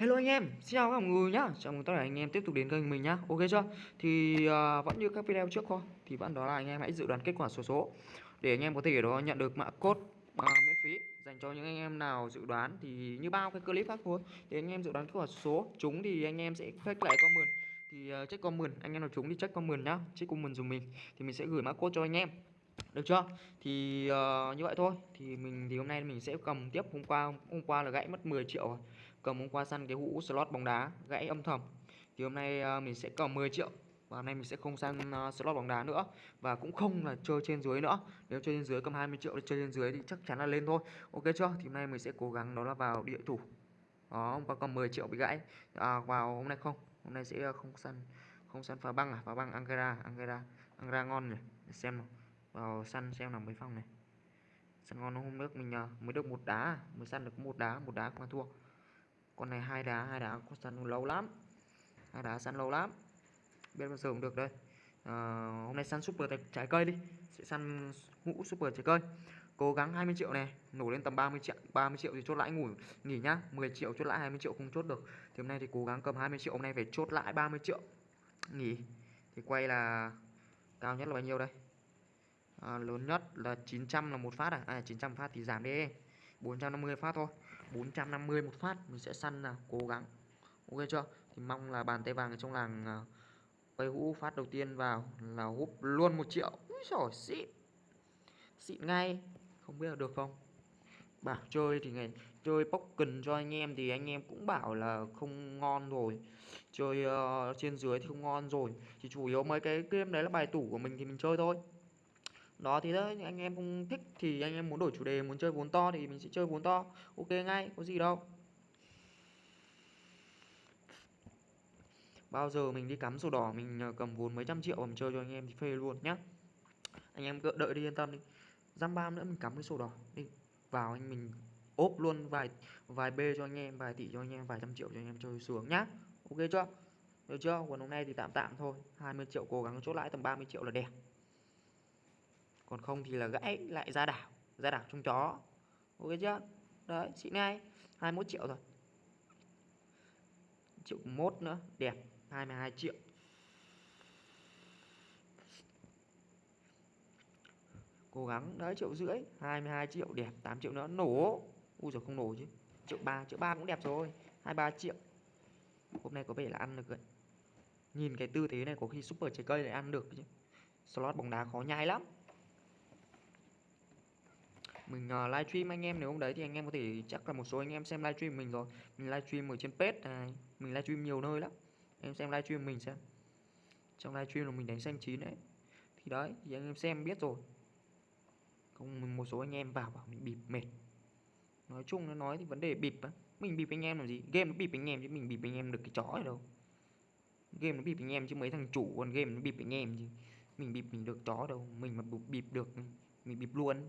Hello anh em, xin chào các mọi người nhá. Chào mừng tất cả anh em tiếp tục đến kênh mình nhá. Ok chưa? Thì uh, vẫn như các video trước thôi. Thì vẫn đó là anh em hãy dự đoán kết quả số số để anh em có thể đó nhận được mã code uh, miễn phí dành cho những anh em nào dự đoán thì như bao cái clip khác thôi. Thì anh em dự đoán kết quả số số chúng thì anh em sẽ check lại comment thì uh, check comment anh em nào chúng thì check comment nhá. Check comment dùng mình thì mình sẽ gửi mã code cho anh em được chưa thì uh, như vậy thôi thì mình thì hôm nay mình sẽ cầm tiếp hôm qua hôm qua là gãy mất 10 triệu rồi cầm hôm qua săn cái hũ slot bóng đá gãy âm thầm. Thì hôm nay uh, mình sẽ cầm 10 triệu và hôm nay mình sẽ không săn uh, slot bóng đá nữa và cũng không là chơi trên dưới nữa. Nếu chơi trên dưới cầm 20 triệu thì chơi trên dưới thì chắc chắn là lên thôi. Ok chưa? Thì hôm nay mình sẽ cố gắng đó là vào địa thủ. Đó hôm qua cầm 10 triệu bị gãy. À, vào hôm nay không. Hôm nay sẽ ờ, không săn không săn phá băng à? Phá băng angara angara angara ngon nhỉ? Để xem nào. Vào săn xem nào mấy phòng này. Săn ngon hôm nước mình uh, mới được một đá à? mới săn được một đá một đá không thua con này hai đá hai đá có săn lâu lắm. Hai đá săn lâu lắm. Biết bao giờ cũng được đây. À, hôm nay săn super trái cây đi. Sẽ săn ngũ super trái cây. Cố gắng 20 triệu này nổ lên tầm 30 triệu 30 triệu thì chốt lãi ngủ nghỉ nhá. 10 triệu chốt lãi 20 triệu không chốt được. Thì hôm nay thì cố gắng cầm 20 triệu hôm nay phải chốt lại 30 triệu. Nghỉ. Thì quay là cao nhất là bao nhiêu đây? À, lớn nhất là 900 là một phát à, à 900 phát thì giảm đi. 450 phát thôi. 450 một phát mình sẽ săn là cố gắng. Ok chưa? Thì mong là bàn tay vàng ở trong làng à, quay hũ phát đầu tiên vào là húp luôn một triệu. Úi trời xịn. Xịn ngay. Không biết là được không? Bảo chơi thì ngày chơi cần cho anh em thì anh em cũng bảo là không ngon rồi. Chơi uh, trên dưới thì không ngon rồi. Chỉ chủ yếu mấy cái game đấy là bài tủ của mình thì mình chơi thôi đó thì đấy anh em không thích thì anh em muốn đổi chủ đề, muốn chơi vốn to thì mình sẽ chơi vốn to. Ok, ngay, có gì đâu. Bao giờ mình đi cắm sổ đỏ, mình ờ, cầm vốn mấy trăm triệu mà mình chơi cho anh em thì phê luôn nhá. Anh em cứ đợi đi, yên tâm đi. Dăm ba nữa, mình cắm cái sổ đỏ đi. Vào anh mình ốp luôn vài vài b cho anh em, vài tỷ cho anh em, vài trăm triệu cho anh em chơi sướng nhá. Ok chưa? Được chưa? Còn hôm nay thì tạm tạm thôi. 20 triệu cố gắng chốt lãi tầm 30 triệu là đẹp còn không thì là gãy lại ra đảo ra đảo trong chó. Ok chưa? Đấy xịn ngay 21 triệu rồi. Triệu mốt nữa, đẹp 22 triệu. Cố gắng, đấy, triệu rưỡi 22 triệu, đẹp 8 triệu nữa, nổ. U rồi không nổ chứ. Triệu ba triệu ba cũng đẹp rồi 23 triệu. Hôm nay có vẻ là ăn được rồi. Nhìn cái tư thế này, có khi super trái cây lại ăn được chứ. Slot bóng đá khó nhai lắm mình uh, livestream anh em nếu không đấy thì anh em có thể chắc là một số anh em xem livestream mình rồi mình livestream ở trên page này mình livestream nhiều nơi lắm em xem livestream mình xem trong livestream là mình đánh xanh chín đấy thì đấy thì anh em xem biết rồi không một số anh em vào bảo mình bịp mệt nói chung nó nói thì vấn đề bịp á mình bịp anh em làm gì game nó bịp anh em chứ mình bịp anh em được cái chó ở đâu game nó bịp anh em chứ mấy thằng chủ còn game nó bịp anh em chứ mình bịp mình được chó đâu mình mà bịp được mình bịp luôn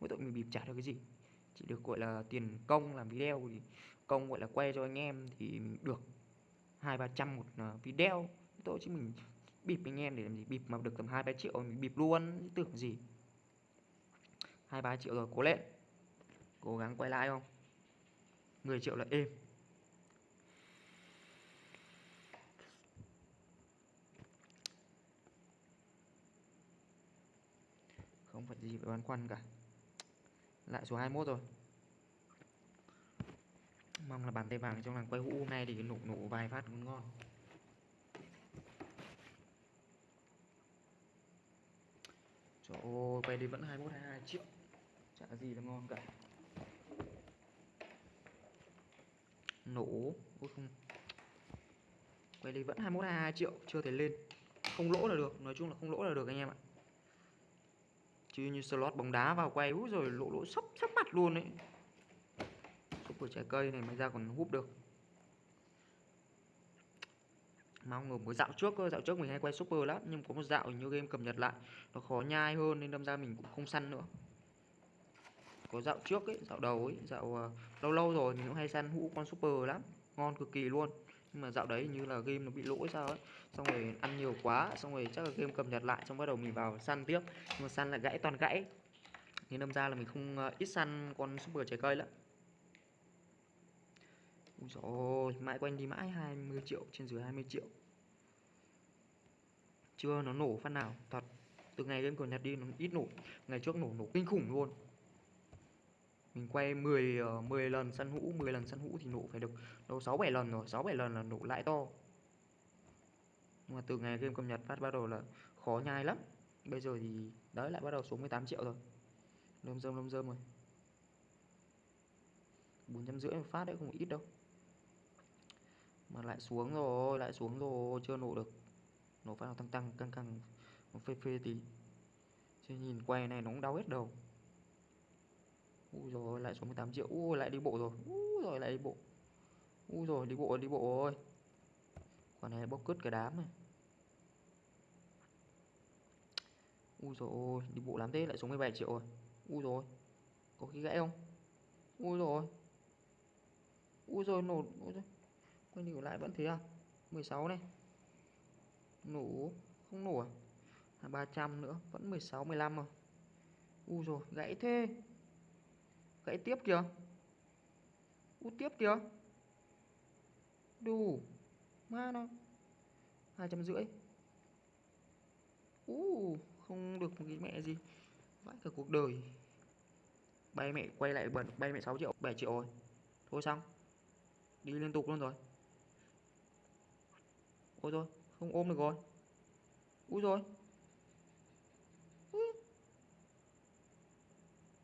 mỗi tội mình bịp trả được cái gì? Chỉ được, gọi là, tiền công làm video thì công, gọi là, quay cho anh em thì mình được hai, ba trăm một ờ, video. Tôi chứ mình bịp anh em để làm gì? Bịp mà được tầm hai, ba triệu mình bịp luôn. Tưởng gì? Hai, ba triệu rồi cố lên. Cố gắng quay lại không? 10 triệu là êm. Không phải gì phải băn khoăn cả lại số 21 rồi mong là bàn tay vàng trong làng quay hũ hôm nay thì nổ nổ vài phát cũng ngon Trời ơi, quay đi vẫn 21 22 triệu. Chả gì là ngon cả. Nổ, ôi không. Quay đi vẫn 21 22 triệu, chưa thể lên. Không lỗ là được, nói chung là không lỗ là được anh em ạ chứ như slot bóng đá vào quay úi rồi lỗ lỗ sấp sấp mặt luôn đấy super trái cây này mới ra còn húp được. Mong ngờ mới dạo trước cơ dạo trước mình hay quay super lắm nhưng có một dạo như game cập nhật lại nó khó nhai hơn nên đâm ra mình cũng không săn nữa. Có dạo trước ấy dạo đầu ấy dạo uh, lâu lâu rồi mình cũng hay săn hũ con super lắm ngon cực kỳ luôn nhưng mà dạo đấy như là game nó bị lỗi sao ấy. Xong rồi ăn nhiều quá xong rồi chắc là game cập nhật lại xong bắt đầu mình vào săn tiếp. Nhưng mà săn là gãy toàn gãy. Nên đâm ra là mình không uh, ít săn con super trái cây lắm. Ui dồi ôi, mãi quanh đi mãi 20 triệu, trên dưới 20 triệu. Chưa nó nổ phát nào, thật Từ ngày game cầm Nhật đi nó ít nổ. Ngày trước nổ nổ kinh khủng luôn. Mình quay 10, 10 ờ, lần săn hũ, 10 lần săn hũ thì nổ phải được đâu 6-7 lần rồi, 6-7 lần là nổ lại to. Nhưng mà từ ngày game cập nhật phát bắt đầu là khó nhai lắm. Bây giờ thì đấy lại bắt đầu xuống 18 triệu rồi. Lâm dơm lâm dơm rồi. 450 một phát đấy không ít đâu. Mà lại xuống rồi lại xuống rồi chưa nổ được. Nổ phát nào tăng tăng căng căng phê phê tí. Chứ nhìn quay này nó cũng đau hết đầu. Úi rồi lại xuống 18 triệu. Úi lại đi bộ rồi. Úi rồi lại đi bộ. Úi rồi đi bộ đi bộ rồi quả này bốc cứt cái đám này. Úi rồi ôi đi bộ làm thế lại xuống 17 triệu rồi. Úi rồi có khi gãy không? Úi rồi Úi rồi nổ ui rồi quay đi lại vẫn thế à? 16 này. Nổ không nổ à, à 300 nữa vẫn 16 15 rồi Úi rồi gãy thế gãy tiếp kìa. U tiếp kìa. Đủ ma nó. Hai trăm rưỡi. U không được một cái mẹ gì. Vãi cả cuộc đời. Bay mẹ quay lại bẩn bay mẹ 6 triệu 7 triệu rồi. Thôi xong. Đi liên tục luôn rồi. Ôi rồi không ôm được rồi. Ui rồi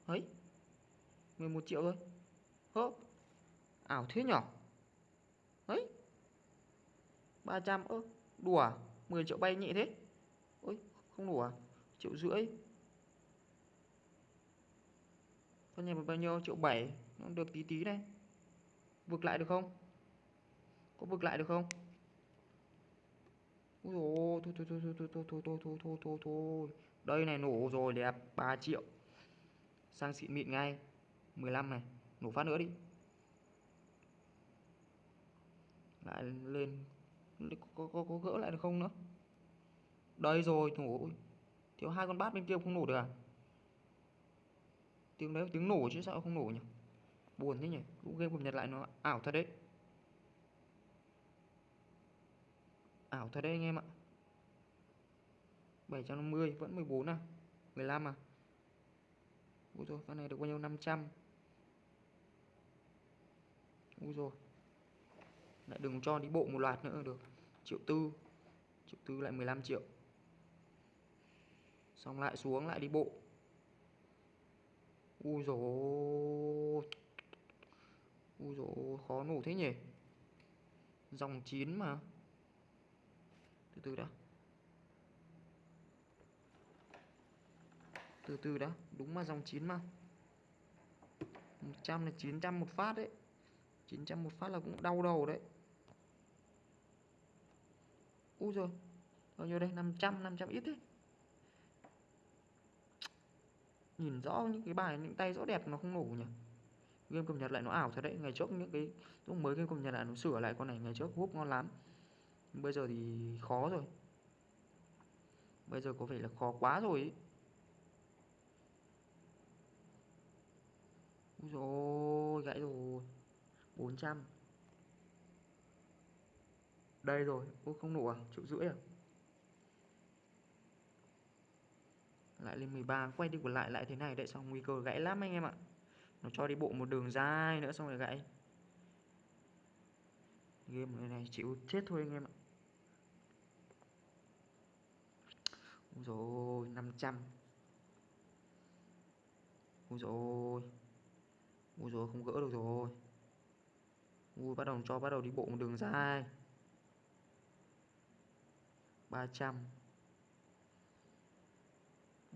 ấy 11 triệu thôi hớp ảo thế nhỏ ấy 300 ơ đùa à? 10 triệu bay nhẹ thế ôi không đủ à triệu rưỡi con nhà bao nhiêu triệu 7 nó được tí tí này vực lại được không có vực lại được không Ui dồi thôi thôi thôi thôi thôi thôi thôi thôi thôi thôi thôi thôi Đây này nổ rồi đẹp 3 triệu Sang xịn mịn ngay 15 này Nổ phát nữa đi. Lại lên có, có, có, gỡ lại được không nữa? Đây rồi nổ. Thiếu hai con bát bên kia không nổ được à? Tiếng đấy tiếng nổ chứ sao không nổ nhỉ? Buồn thế nhỉ? Cũng game cập nhật lại nó ảo thật đấy. Ảo thật đấy anh em ạ. 750 vẫn 14 à? 15 à? Úi rồi con này được bao nhiêu? 500 Úi rồi Lại đừng cho đi bộ một loạt nữa, được. Triệu tư. Triệu tư lại 15 triệu. Xong lại xuống, lại đi bộ. Úi dồi. Úi dồi, khó nổ thế nhỉ? Dòng 9 mà. Từ từ đã. Từ từ đã, đúng mà, dòng 9 mà. 100 là 900 một phát đấy. 900 một phát là cũng đau đầu đấy. Úi rồi Bao nhiêu đây? 500 500 ít đấy Nhìn rõ những cái bài, những tay rõ đẹp nó không nổ nhỉ? Game cập nhật lại nó ảo thật đấy. Ngày trước những cái, lúc mới game cập nhật lại nó sửa lại con này Ngày trước húp ngon lắm. Bây giờ thì khó rồi. Bây giờ có vẻ là khó quá rồi ý. Úi dồi gãy rồi. 400 Đây rồi Ôi không nổ à? Triệu rưỡi à? Lại lên 13 Quay đi còn lại lại thế này Đấy xong nguy cơ gãy lắm anh em ạ. Nó cho đi bộ một đường dài nữa xong rồi gãy. Game này này, chịu chết thôi anh em ạ. Ui dồi 500 Ui dồi ôi. Ui rồi không gỡ được rồi. Ui bắt đầu cho, bắt đầu đi bộ một đường dài. 300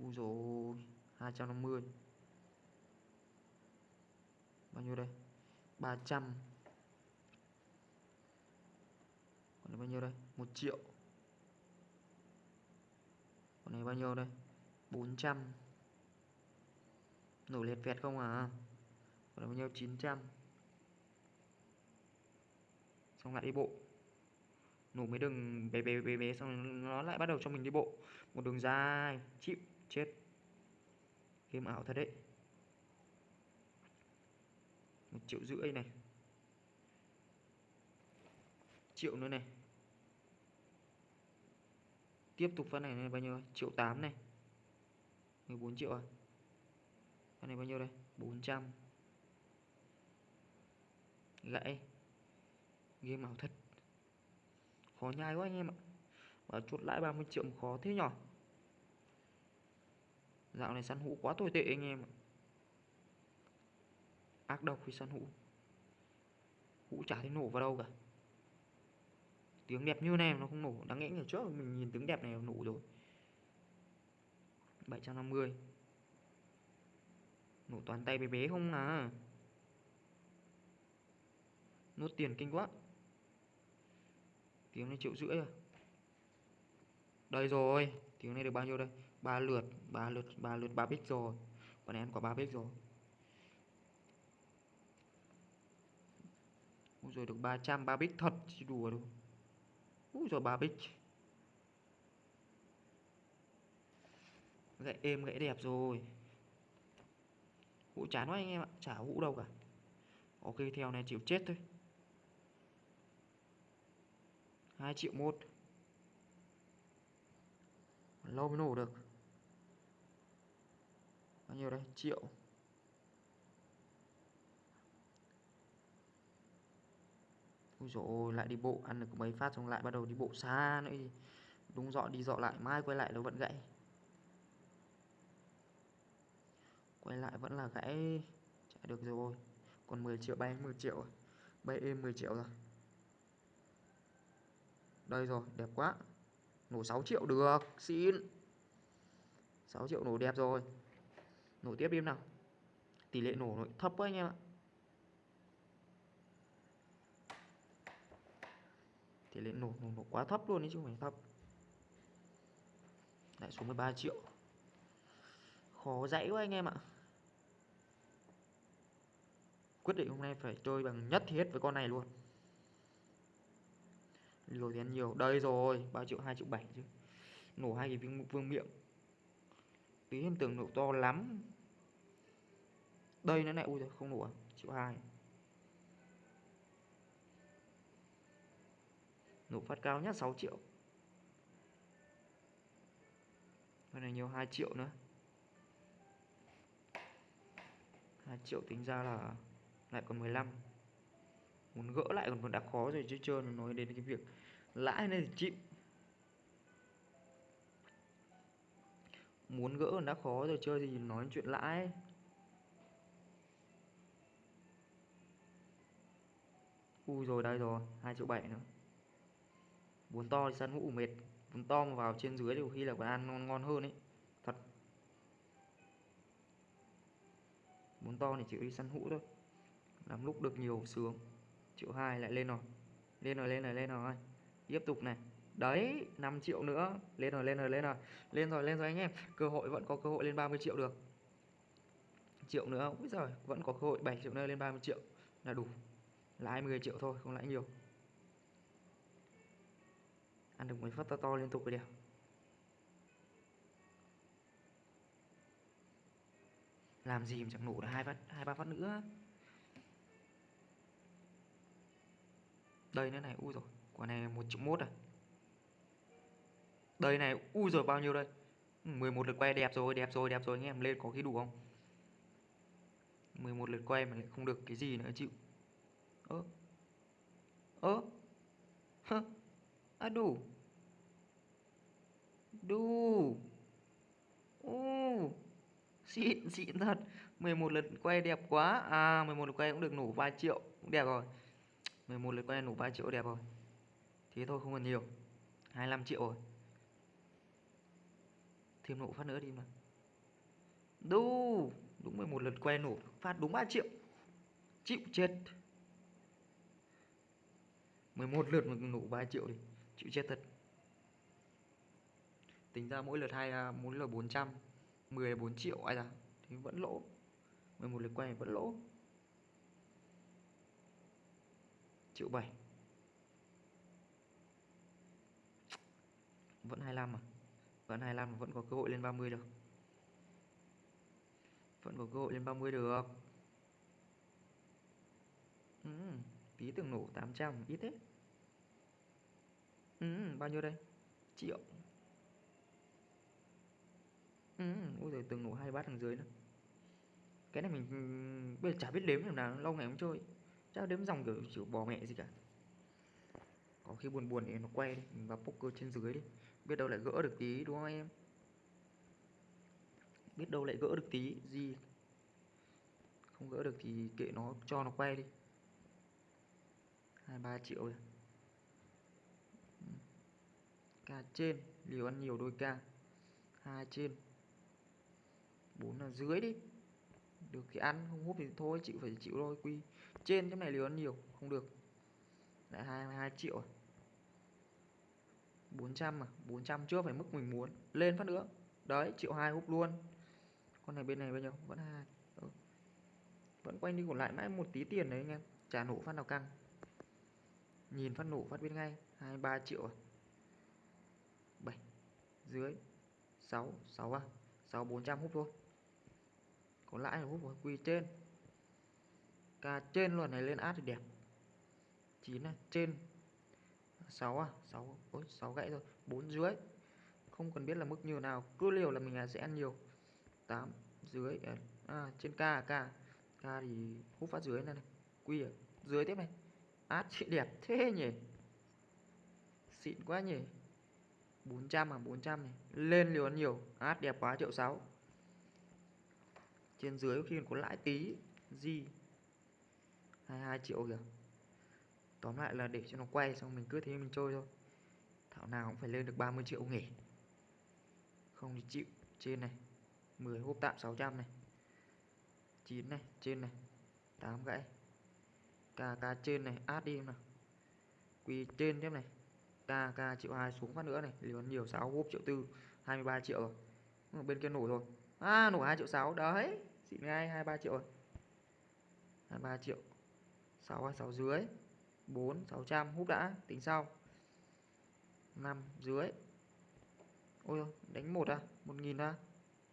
Ui rồi 250 Bao nhiêu đây? 300 Còn đây bao nhiêu đây? 1 triệu. Còn này bao nhiêu đây? 400 nổi liệt vẹt không à còn là bao nhiêu? 900 xong lại đi bộ. Nổ mấy đường bé bé bé bé, xong nó lại bắt đầu cho mình đi bộ. Một đường dài, chịu, chết. Game ảo thật đấy. Một triệu rưỡi này. Triệu nữa này. Tiếp tục phát này là bao nhiêu? Triệu 8 này. 14 triệu à? Phát này bao nhiêu đây? 400 gãy game ảo thật. Khó nhai quá anh em ạ. Và chốt lãi 30 triệu khó thế nhỏ dạo này săn hũ quá tồi tệ anh em ạ. Ác độc khi săn hũ. Hũ chả thấy nổ vào đâu cả. Tiếng đẹp như này nó không nổ. Đáng lẽ ngày trước mình nhìn tiếng đẹp này nổ rồi. 750 nổ toàn tay bé bé không à? Nốt tiền kinh quá. Tiếng này triệu rưỡi à? Đây rồi tiếng này được bao nhiêu đây? Ba lượt ba lượt ba lượt ba bích rồi. Còn em có ba bích rồi. Úi rồi được 300 ba bích thật, chứ đùa đâu Úi rồi ba bích. Gãy êm gãy đẹp rồi. Hũ chán quá anh em ạ. Chả hũ đâu cả. Ok, theo này chịu chết thôi. 2 triệu một. Lâu mới nổ được. Bao nhiêu đây? Triệu. Ui dồi ôi, lại đi bộ. Ăn được mấy phát xong lại bắt đầu đi bộ xa nữa thì Đúng dọ đi dọ lại Mai quay lại nó vẫn gãy. Quay lại vẫn là gãy. Chạy được rồi. Còn 10 triệu bay 10 triệu Bay êm 10 triệu rồi. Đây rồi đẹp quá. Nổ 6 triệu được Xin. 6 triệu nổ đẹp rồi. Nổ tiếp đi nào. Tỷ lệ nổ thấp quá anh em ạ. Tỷ lệ nổ, nổ nổ quá thấp luôn đấy chứ không phải thấp. Lại xuống 13 triệu. Khó dãy quá anh em ạ. Quyết định hôm nay phải chơi bằng nhất thiết hết với con này luôn liều thì ăn nhiều. Đây rồi ba triệu hai triệu bảy chứ. Nổ hai cái vương, vương miệng. Tí em tưởng nổ to lắm. Đây nó lại ui rồi không nổ à? Triệu hai. Nổ phát cao nhất 6 triệu. Con này nhiều 2 triệu nữa. 2 triệu tính ra là lại còn 15 Muốn gỡ lại còn còn đã khó rồi chứ chưa nói đến cái việc lãi nên thì chịu? Muốn gỡ còn đã khó rồi chơi thì nói chuyện lãi. Ui rồi đây rồi 2 triệu 7 nữa. Bốn to thì săn hũ mệt. Bốn to mà vào trên dưới thì khi là còn ăn ngon, ngon hơn ấy. Thật. Bốn to thì chịu đi săn hũ thôi. Làm lúc được nhiều sướng. Triệu 2 lại lên rồi. Lên rồi lên rồi lên rồi Tiếp tục này. Đấy 5 triệu nữa. Lên rồi lên rồi lên rồi. Lên rồi lên rồi anh em. Cơ hội vẫn có cơ hội lên 30 triệu được. Triệu nữa bây giờ Vẫn có cơ hội 7 triệu nữa lên 30 triệu. Là đủ. Lãi 10 triệu thôi, không lãi nhiều. Ăn được mấy phát to to liên tục rồi đều làm gì mà chẳng nổ được hai phát, hai ba phát nữa. Đây nữa này u rồi quả này 1 triệu 1 à? Đây này, ui rồi bao nhiêu đây? 11 lượt quay, đẹp rồi đẹp rồi đẹp rồi anh em lên có cái đủ không? 11 lượt quay mà lại không được cái gì nữa, chịu. Ơ ơ, hơ à đủ. Đủ. Ô xịn xịn thật. 11 lượt quay đẹp quá. À 11 lượt quay cũng được nổ 3 triệu, cũng đẹp rồi. 11 lượt quay nổ 3 triệu, đẹp rồi thế thôi, không còn nhiều. 25 triệu rồi. Thêm nổ phát nữa đi mà. Đu, đúng 11 lượt quay nổ, phát đúng 3 triệu. Chịu chết. 11 lượt mà nổ 3 triệu đi chịu chết thật. Tính ra mỗi lượt 2 à, mỗi lượt 400 14 triệu, ai ra thì vẫn lỗ. 11 lượt quay vẫn lỗ. Triệu 7 vẫn 25 mà vẫn 25 mà vẫn có cơ hội lên 30 được. Vẫn có cơ hội lên 30 được. Ừ, tí tưởng nổ 800 ít thế. Ừ, bao nhiêu đây? Triệu. Ừ, ôi giời từng nổ hai bát đằng dưới nữa. Cái này mình bây giờ chả biết đếm làm nào lâu ngày không chơi. Chắc đếm dòng kiểu chịu bò mẹ gì cả. Có khi buồn buồn thì nó quay đi mình vào poker trên dưới đi biết đâu lại gỡ được tí, đúng không em? Biết đâu lại gỡ được tí, gì? Không gỡ được thì kệ nó, cho nó quay đi. Hai, ba triệu rồi. Ca trên, liều ăn nhiều đôi ca. Hai trên. Bốn là dưới đi. Được thì ăn, không hút thì thôi, chịu phải chịu thôi, quy. Trên cái này liều ăn nhiều, không được. Lại hai hai triệu rồi. 400 mà 400 chưa phải mức mình muốn. Lên phát nữa. Đấy, triệu hai hút luôn. Con này bên này bao nhiêu vẫn hai. Ừ. vẫn quanh đi còn lại mãi một tí tiền đấy anh em. Trả nổ phát nào căng. Nhìn phát nổ phát biết ngay. hai ba triệu à? 7 dưới 6 6 à? 6 400 hút thôi. Còn lãi là hút vào quy trên. Ca trên luôn này, lên át thì đẹp. 9 này, trên. 6 à? 6 ôi 6 gãy rồi 4 dưới. Không cần biết là mức nhiều nào. Cứ liều là mình sẽ ăn nhiều. 8 dưới. Ờ, à, trên K K K thì hút phát dưới này, này. quy ở dưới tiếp này. Át chị đẹp thế nhỉ? Xịn quá nhỉ? 400 à? 400 này. Lên liều ăn nhiều. Át đẹp quá. Triệu 6 trên dưới khi có lãi tí. Gì 22 triệu kìa tóm lại là để cho nó quay xong mình cứ thế mình chơi thôi. Thảo nào cũng phải lên được 30 triệu nghỉ. Không thì chịu. Trên này 10 hộp tạm 600 này. 9 này, trên này 8 gãy. K k trên này át đi nào. Quy trên tiếp này. K k triệu hai xuống phát nữa này. Liền nhiều 6 hộp triệu tư 23 triệu rồi. Bên kia nổ rồi. À nổ 2 triệu 6 đấy, xịn ngay 23 triệu rồi. 23 triệu. 6 6 dưới. 4 600 hút đã, tính sau. 5 dưới. Ôi đánh 1 à 1.000 à.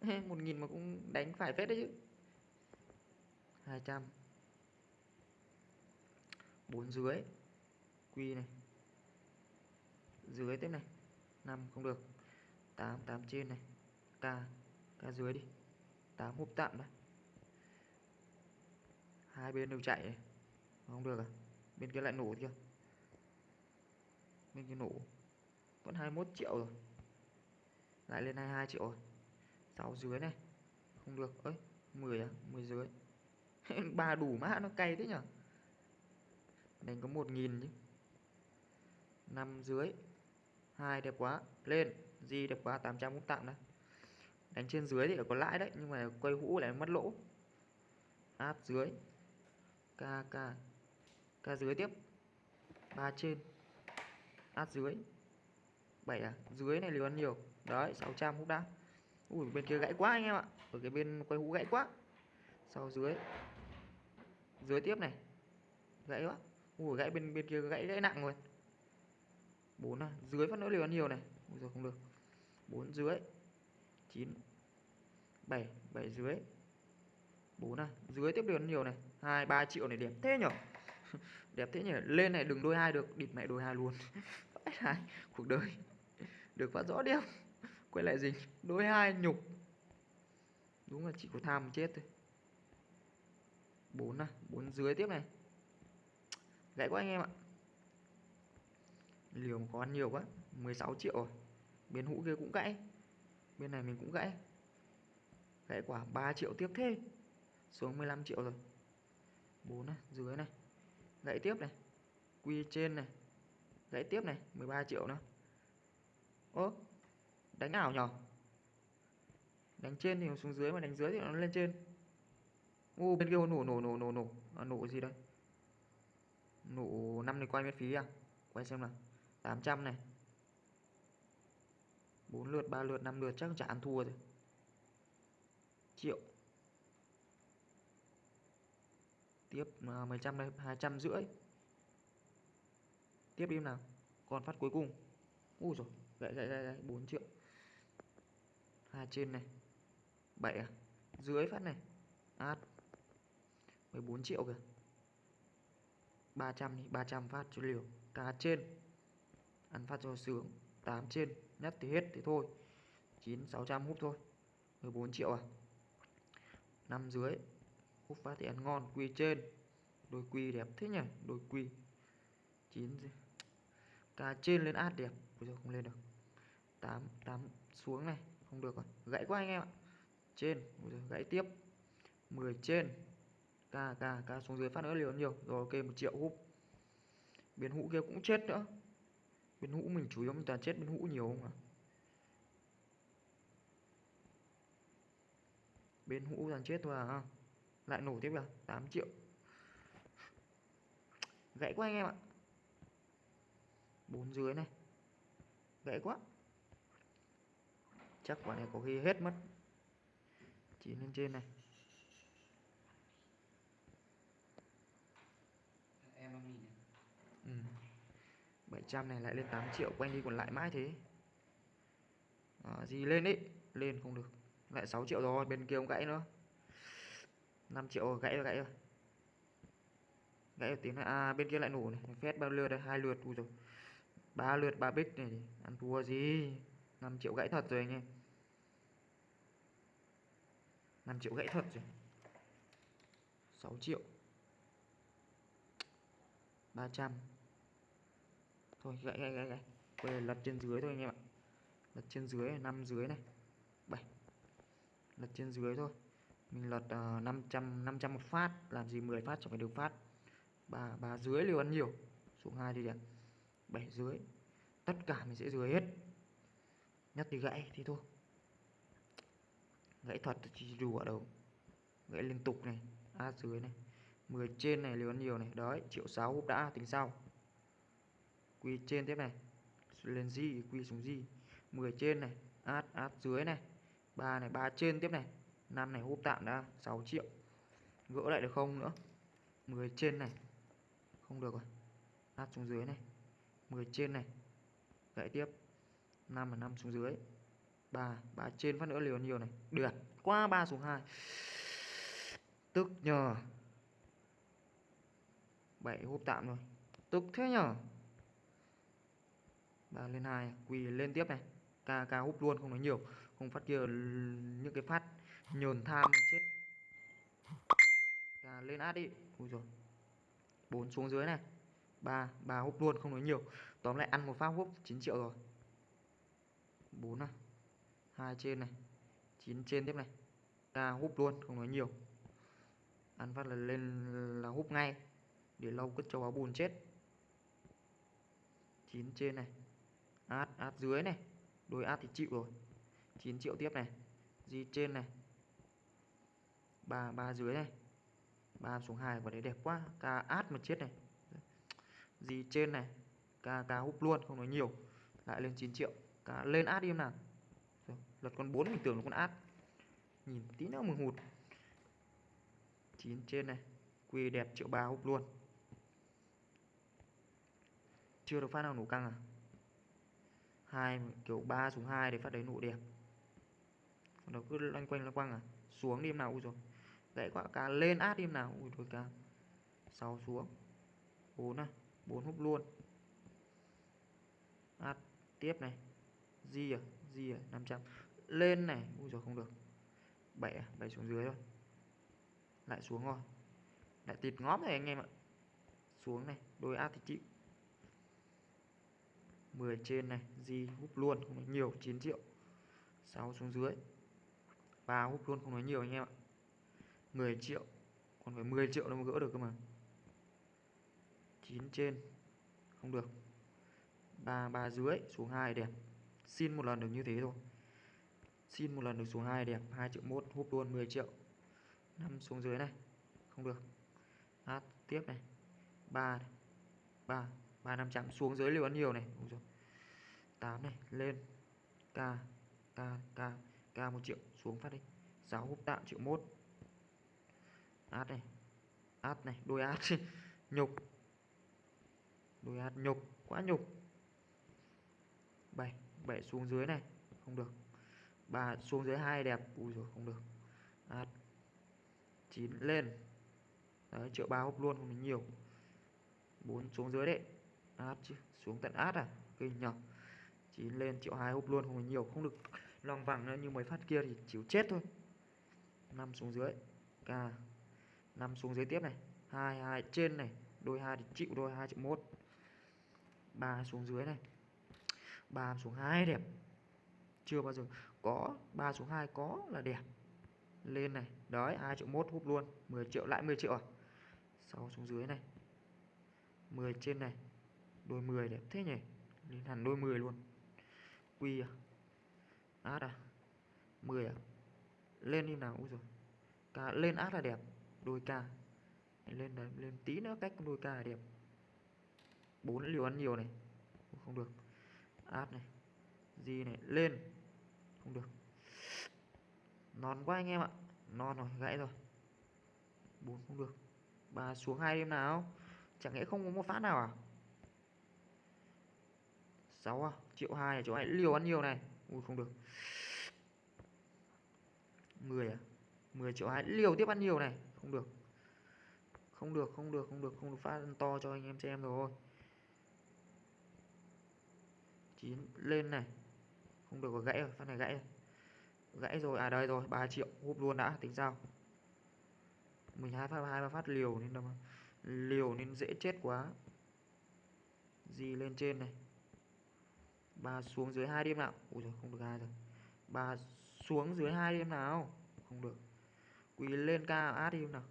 1.000 mà cũng đánh phải phết đấy chứ. 200 4 dưới. Quy này. Dưới tiếp này. 5 không được. 8 8 trên này. K k dưới đi. 8 hút tạm đấy hai bên đều chạy này. không được à? Bên kia lại nổ chưa bên kia nổ. Vẫn 21 triệu rồi. Lại lên 22 triệu rồi. 6 dưới này. Không được. Ấy 10 à? 10 dưới. Ba đủ mã, nó cay thế nhở? Đánh có 1.000 chứ. 5 dưới. Hai đẹp quá. Lên. Gì đẹp quá. 800 cũng tặng đấy đánh trên dưới thì có lãi đấy, nhưng mà quay hũ lại mất lỗ. Áp dưới. K k dưới tiếp. Ba trên. Át dưới. 7 à? Dưới này liều ăn nhiều. Đấy 600 hút đã. Ui, bên kia gãy quá anh em ạ. Ở cái bên quay hũ gãy quá. Sau dưới. Dưới tiếp này. Gãy quá. Ui, gãy bên bên kia gãy gãy nặng rồi. 4 à? Dưới phát nữa liều ăn nhiều này. Ui rồi không được. 4 dưới. 9 7 7 dưới. 4 à? Dưới tiếp liều ăn nhiều này. 2 3 triệu này điểm thế nhở? đẹp thế nhỉ? Lên này đừng đôi hai được, địt mẹ đôi hai luôn. Cuộc đời được phát rõ đeo quay lại gì đôi hai nhục. Đúng là chỉ có tham chết thôi. Bốn à bốn dưới tiếp này. Gãy quá anh em ạ. Liều có ăn nhiều quá 16 triệu rồi. Bên hũ kia cũng gãy. Bên này mình cũng gãy. Gãy quả 3 triệu tiếp thế. Xuống 15 triệu rồi. 4 này dưới này gãy tiếp này. Quy trên này. Gãy tiếp này 13 triệu nữa. Ố đánh ảo nhở? Đánh trên thì nó xuống dưới mà đánh dưới thì nó lên trên. U bên kia nổ nổ nổ nổ nổ à, nổ gì đây? Nổ năm này quay miễn phí à? Quay xem nào. 800 này. 4 lượt 3 lượt 5 lượt chắc chả ăn thua rồi. Triệu. Tiếp à, uh, mấy trăm đây hai trăm rưỡi. Tiếp đi nào. Còn phát cuối cùng. Ui rồi gãy gãy gãy 4 triệu. Hai trên này. 7 à? Dưới phát này. Át. 14 triệu kìa. 300 đi 300 phát cho liều. Cá trên. Ăn phát cho sướng. 8 trên. Nhất thì hết thì thôi. 9 600 hút thôi. 14 triệu à? 5 dưới Úp phát thì ăn ngon, quy trên. Đôi quy đẹp thế nhỉ? Đôi quy. 9 cá trên lên át đẹp. Bây giờ không lên được. 8 8 xuống này. Không được rồi. Gãy quá anh em ạ. Trên. Bây giờ gãy tiếp. 10 trên. Ca ca ca xuống dưới phát nữa liều nhiều. Rồi, ok, một triệu húp biến hũ kia cũng chết nữa. Biến hũ mình chủ yếu mình toàn chết biến hũ nhiều không à bên hũ toàn chết thôi à? Lại nổ tiếp à 8 triệu. Gãy quá anh em ạ. Bốn dưới này. Gãy quá. Chắc quả này có khi hết mất. Chín lên trên này. Em này. ừ. 700 này lại lên 8 triệu quanh đi còn lại mãi thế. À, gì lên đấy? Lên không được. Lại 6 triệu rồi bên kia không gãy nữa 5 triệu gãy rồi gãy rồi. Gãy rồi tiếng này à bên kia lại nổ này. Phép bao lượt đây? Hai lượt u rồi ba lượt ba bích này. Ăn thua gì? 5 triệu gãy thật rồi anh em. 5 triệu gãy thật rồi. 6 triệu. 300 thôi gãy gãy gãy gãy. Bây giờ lật trên dưới thôi anh em ạ. Lật trên dưới này, 5 dưới này. 7 lật trên dưới thôi mình lật uh, 500 500 một phát làm gì 10 phát chẳng phải được phát. Ba ba dưới liều ăn nhiều. Xuống hai đi đẹp 7 dưới. Tất cả mình sẽ dưới hết. Nhất thì gãy thì thôi. Gãy thật chỉ đủ ở đâu gãy liên tục này a dưới này. 10 trên này liều ăn nhiều này. Đấy triệu sáu hút đã tính sau. Quy trên tiếp này. Lên gì quy xuống gì 10 trên này. Át át dưới này. Ba này ba trên tiếp này. Năn này húp tạm đã 6 triệu. Gỡ lại được không nữa? 10 trên này. Không được rồi. Nát xuống dưới này. 10 trên này. Gãy tiếp. 5 là 5 xuống dưới. 3 3 trên phát nữa, liều nhiều này. Được. Qua 3 xuống 2 tức nhờ. 7 húp tạm rồi. Tức thế nhờ. 3 lên 2 quỳ lên tiếp này. Ca ca hút luôn, không nói nhiều. Không phát kia, những cái phát nhồn tham chết. Ca lên át đi. Ui rồi bốn xuống dưới này. Ba ba hút luôn, không nói nhiều. Tóm lại ăn một phát hút 9 triệu rồi. Bốn này hai trên này. 9 trên tiếp này. Ca hút luôn, không nói nhiều. Ăn phát là lên là hút ngay. Để lâu cất châu áo bùn chết. 9 trên này. Át át dưới này. Đôi át thì chịu rồi. 9 triệu tiếp này. Di trên này ba ba dưới này ba xuống hai quả đấy đẹp quá. Ca át mà chết này. Gì trên này. Ca ca húp luôn không nói nhiều. Lại lên 9 triệu. Ca lên át đi em nào. Rồi, lật con 4 mình tưởng là con át. Nhìn tí nữa mừng hụt. 9 trên này. Quy đẹp triệu ba húp luôn. Chưa được phát nào nổ căng à? Hai kiểu 3 xuống 2 để phát đấy nổ đẹp. Nó cứ loanh quanh loanh quanh à? Xuống đi em nào ui rồi gãy quả cá lên át đi nào. Ui, thôi cá 6 xuống. 4 này 4 húp luôn. Át tiếp này. Di à. Di à. 500 lên này. Ui, rồi không được. 7 à. 7 xuống dưới rồi lại xuống rồi. Lại tịt ngóp này anh em ạ. Xuống này. Đôi át thì chịu. 10 trên này. Di húp luôn. Không nói nhiều. 9 triệu. 6 xuống dưới. 3 húp luôn. Không nói nhiều anh em ạ. 10 triệu, còn phải 10 triệu nó mới gỡ được cơ mà. 9 trên, không được. 3 3 dưới xuống 2 đẹp. Xin một lần được như thế thôi. Xin một lần được xuống 2 đẹp 2 triệu 1 hút luôn 10 triệu. 5 xuống dưới này, không được. Hát tiếp này. 3 này. 3 3 500 xuống dưới liều ăn nhiều này. Đúng rồi. 8 này, lên. K k k k 1 triệu, xuống phát đi. 6 hút tạm, triệu 1 át này. Át này, đôi át. Nhục. Đôi át nhục, quá nhục. 7 7 xuống dưới này, không được. Ba xuống dưới hai đẹp, ui rồi không được. Át. Chín lên. Đấy, triệu ba hút luôn, không nhiều. Bốn xuống dưới đấy. Át chứ, xuống tận át à? Kinh nhở. Chín lên, triệu hai húp luôn, không phải nhiều. Không được lòng vàng nữa như mấy phát kia thì chịu chết thôi. Năm xuống dưới. K năm xuống dưới tiếp này. Hai hai, trên này. Đôi hai thì chịu đôi hai triệu một. Ba xuống dưới này. Ba xuống hai đẹp. Chưa bao giờ. Có, ba xuống hai có là đẹp. Lên này. Đấy, hai triệu 1 hút luôn. 10 triệu, lại 10 triệu à? Sau xuống dưới này. 10 trên này. Đôi 10 đẹp thế nhỉ? Lên hẳn đôi 10 luôn. Quy à? Át à? 10 à? Lên như nào? Úi rồi cả lên át là đẹp đôi ca. Lên đấy, lên tí nữa cách đôi ca là đẹp. Bốn liều ăn nhiều này. Không được. Át này. Gì này, lên. Không được. Non quá anh em ạ. Non rồi, gãy rồi. Bốn, không được. Ba xuống hai đêm nào? Chẳng lẽ không có một phát nào à? Sáu à? Triệu hai à? chỗ này liều ăn nhiều này. Ui, không được. 10 à? 10 triệu hai. Liều tiếp ăn nhiều này không được. Không được không được không được không được phát to cho anh em xem rồi. Chín lên này. Không được rồi gãy rồi, phát này gãy rồi. Gãy rồi à đây rồi 3 triệu, húp luôn đã, tính sao? Mình hai phát, hai ba phát liều nên đâu liều nên dễ chết quá. Gì lên trên này? Ba xuống dưới hai đêm nào. Ui rồi không được hai rồi. Ba xuống dưới hai đêm nào. Không được quỳ lên ca át đi nào.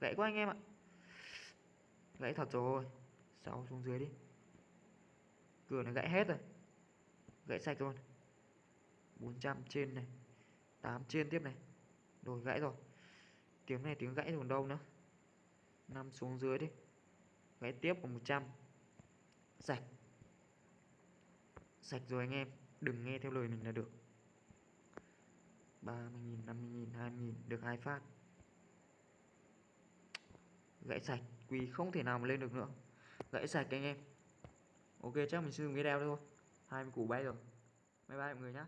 Gãy quá anh em ạ. Gãy thật rồi. Sáu xuống dưới đi. Cửa này gãy hết rồi. Gãy sạch luôn 400 trên này. 8 trên tiếp này. Rồi, gãy rồi. Tiếng này tiếng gãy còn đâu nữa. 5 xuống dưới đi. Gãy tiếp còn 100 sạch. Sạch rồi anh em. Đừng nghe theo lời mình là được. 30.000 50.000 20.000 được hai phát. Gãy sạch, quỳ không thể nào mà lên được nữa. Gãy sạch anh em. Ok, chắc mình sử dụng đeo thôi. 20 củ bay rồi. Bye bye mọi người nhé